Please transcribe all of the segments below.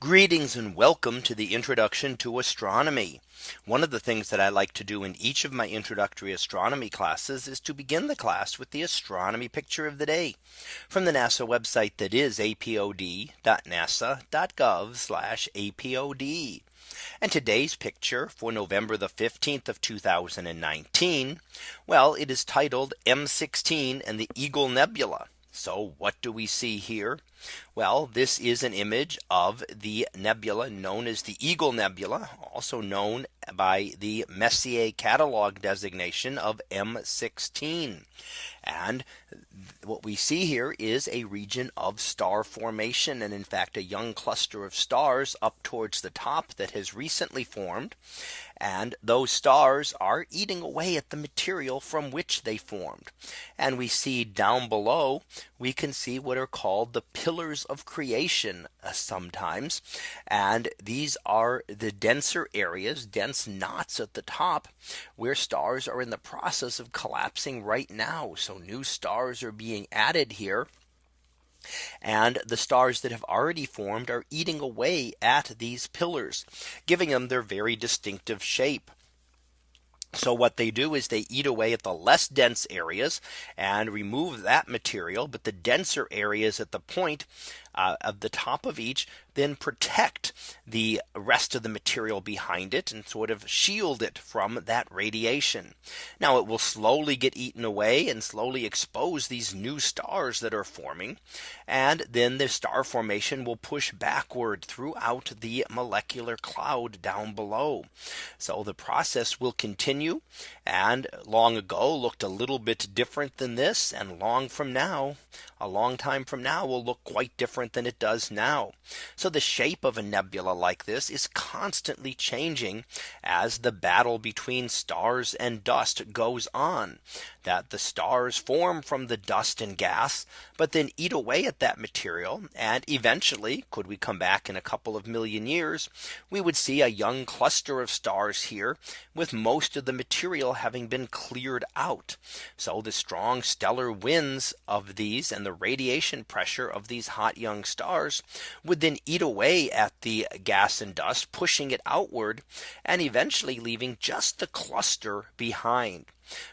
Greetings and welcome to the introduction to astronomy. One of the things that I like to do in each of my introductory astronomy classes is to begin the class with the astronomy picture of the day from the NASA website that is apod.nasa.gov apod. And today's picture for November the 15th of 2019. Well, it is titled M16 and the Eagle Nebula. So what do we see here? Well, this is an image of the nebula known as the Eagle Nebula, also known by the Messier catalog designation of M16. And what we see here is a region of star formation and in fact a young cluster of stars up towards the top that has recently formed. And those stars are eating away at the material from which they formed. And we see down below, we can see what are called the pillars of creation uh, sometimes. And these are the denser areas, dense knots at the top, where stars are in the process of collapsing right now. So new stars are being added here. And the stars that have already formed are eating away at these pillars, giving them their very distinctive shape. So what they do is they eat away at the less dense areas and remove that material. But the denser areas at the point uh, of the top of each then protect the rest of the material behind it and sort of shield it from that radiation. Now it will slowly get eaten away and slowly expose these new stars that are forming. And then the star formation will push backward throughout the molecular cloud down below. So the process will continue and long ago looked a little bit different than this and long from now a long time from now will look quite different than it does now. So the shape of a nebula like this is constantly changing as the battle between stars and dust goes on that the stars form from the dust and gas, but then eat away at that material. And eventually, could we come back in a couple of million years, we would see a young cluster of stars here with most of the material having been cleared out. So the strong stellar winds of these and the radiation pressure of these hot young stars would then eat away at the gas and dust, pushing it outward and eventually leaving just the cluster behind.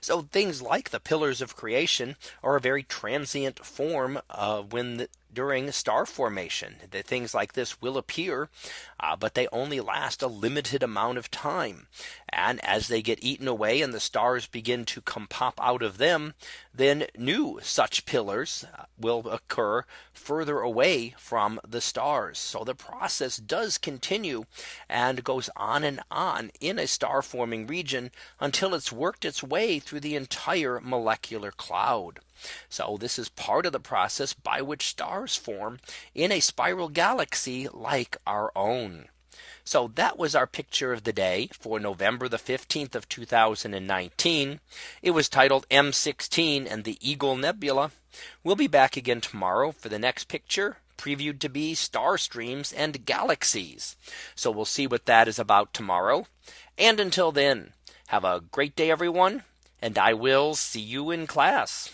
So things like the pillars of creation are a very transient form of when the, during star formation that things like this will appear, uh, but they only last a limited amount of time. And as they get eaten away and the stars begin to come pop out of them, then new such pillars uh, will occur further away from the stars. So the process does continue and goes on and on in a star forming region until it's worked its way through the entire molecular cloud. So this is part of the process by which stars form in a spiral galaxy like our own. So that was our picture of the day for November the 15th of 2019. It was titled M16 and the Eagle Nebula. We'll be back again tomorrow for the next picture previewed to be star streams and galaxies. So we'll see what that is about tomorrow. And until then, have a great day, everyone. And I will see you in class.